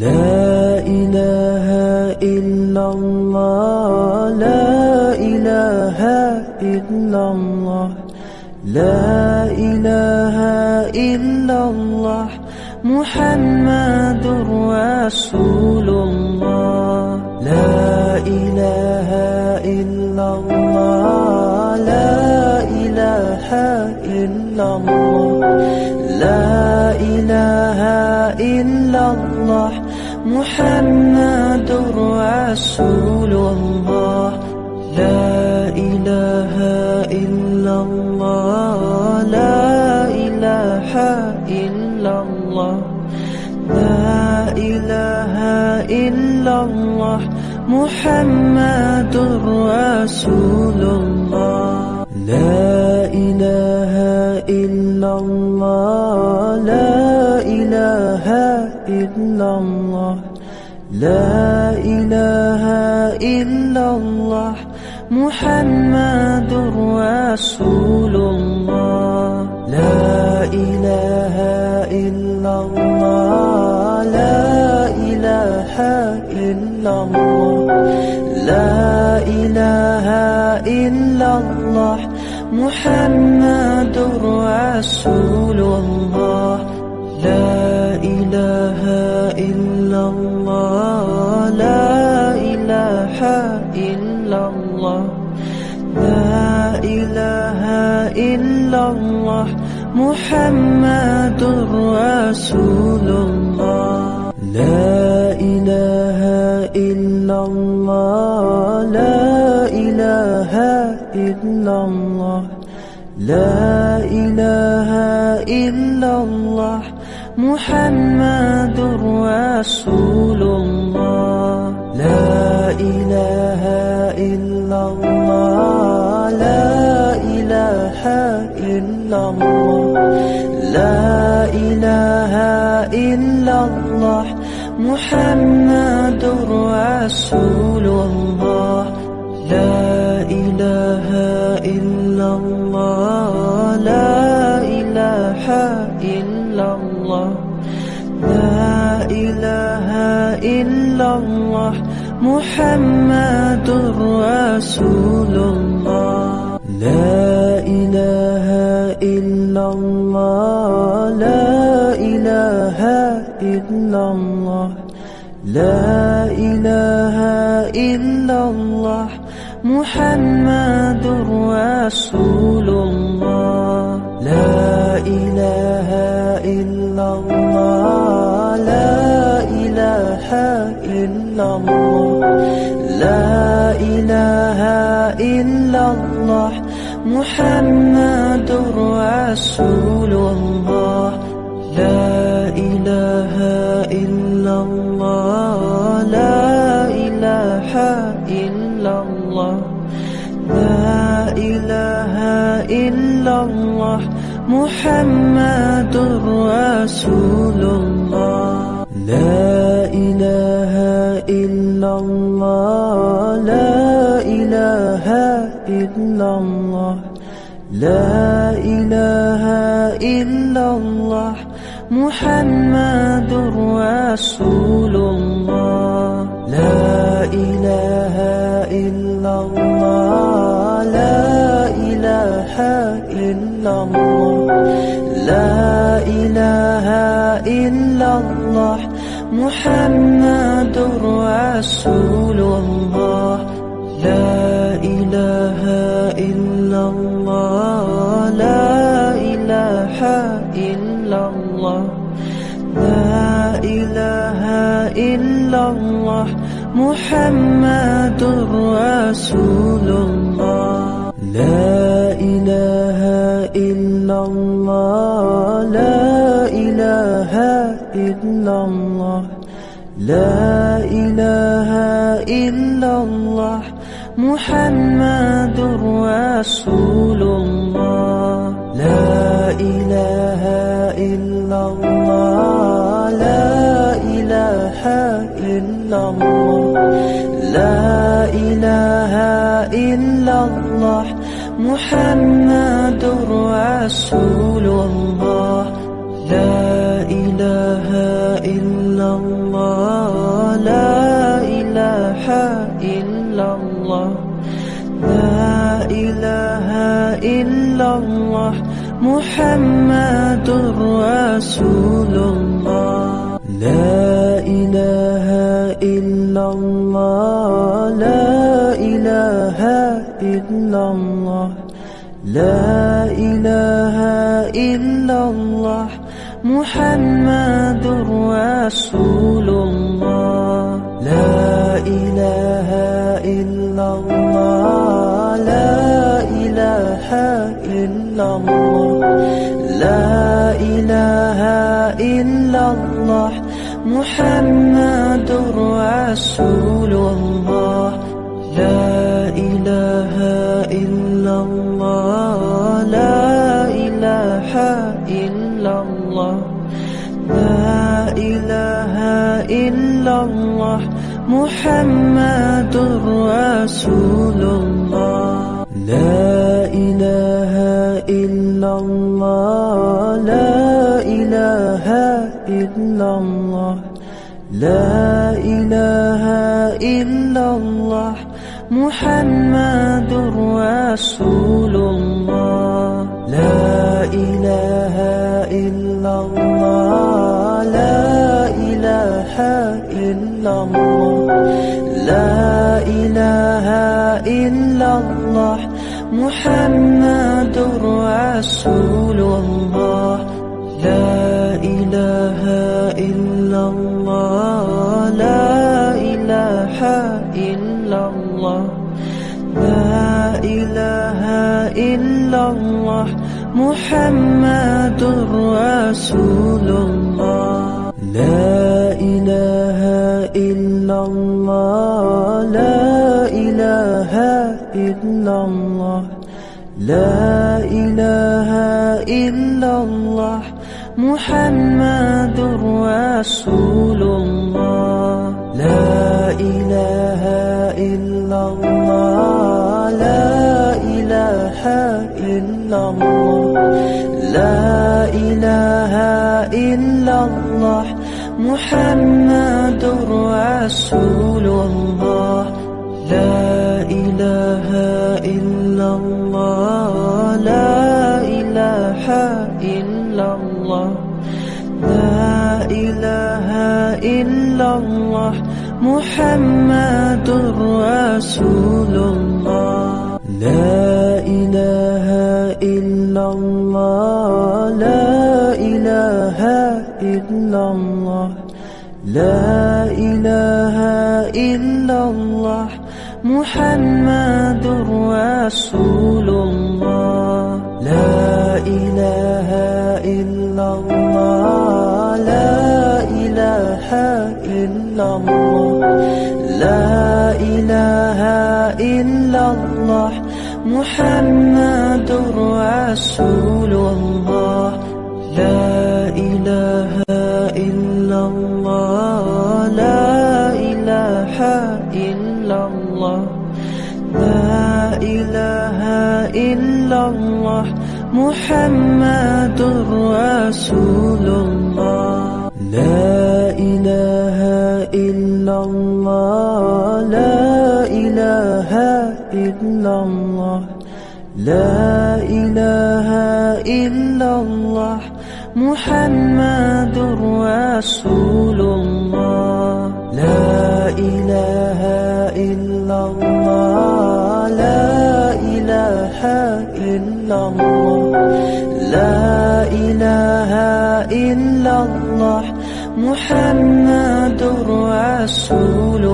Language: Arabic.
لا إله إلا الله لا إله إلا الله لا إله إلا الله محمد رسول الله لا إله إلا الله لا إله إلا الله لا إله إلا الله. محمد رسول الله. لا إله إلا الله. لا إله إلا الله. لا إله إلا الله. محمد رسول الله. لا إله إلا الله. لا إله إلا الله محمد رسول الله. لا إله إلا الله. لا إله إلا الله. لا إله إلا الله محمد رسول رسول الله لا إله إلا الله لا إله إلا الله لا إله إلا الله محمد رسول إلا الله محمد رسول الله. لا إله إلا الله. لا إله إلا الله. لا إله إلا الله محمد رسول إلا الله. لا إله إلا الله. محمد رسول الله. لا إله إلا الله. لا إله إلا الله. لا إله إلا الله. محمد رسول رسول الله. لا إله إلا الله. لا إله إلا الله. لا إله إلا الله. محمد رسول محمد رسول الله. لا إله إلا الله. لا إله إلا الله. لا إله إلا الله. محمد رسول الله. لا إله إلا الله. لا إله إلا الله محمد رسول الله. لا إله إلا الله. لا إله إلا الله. لا إله إلا الله محمد رسول الله. لا إله إلا الله لا إله إلا الله. لا إله إلا الله. محمد رسول الله. لا إله إلا الله. لا إله إلا الله. لا إله إلا الله. محمد رسول الله. لا إله إلا الله. لا إله إلا الله. لا إله إلا الله. محمد رسول الله. محمد رسول الله. لا إله إلا الله. لا إله إلا الله. لا إله إلا الله. محمد رسول محمد رسول الله. لا إله إلا الله. لا إله إلا الله. لا إله إلا الله. محمد رسول الله. لا إله إلا الله. لا إله إلا الله. لا إله إلا الله محمد رسول الله. لا إله إلا الله. لا إله إلا الله. لا إله إلا الله محمد رسول الله. لا إله إلا الله لا إله إلا الله لا إله إلا الله محمد رسول الله لا إله إلا الله لا إله إلا الله لا إله إلا الله محمد رسول الله. لا إله إلا الله. لا إله إلا الله. لا إله إلا الله. محمد رسول الله. محمد رسول الله. لا إله إلا الله. لا إله إلا الله. لا إله إلا الله. محمد رسول الله. محمد رسول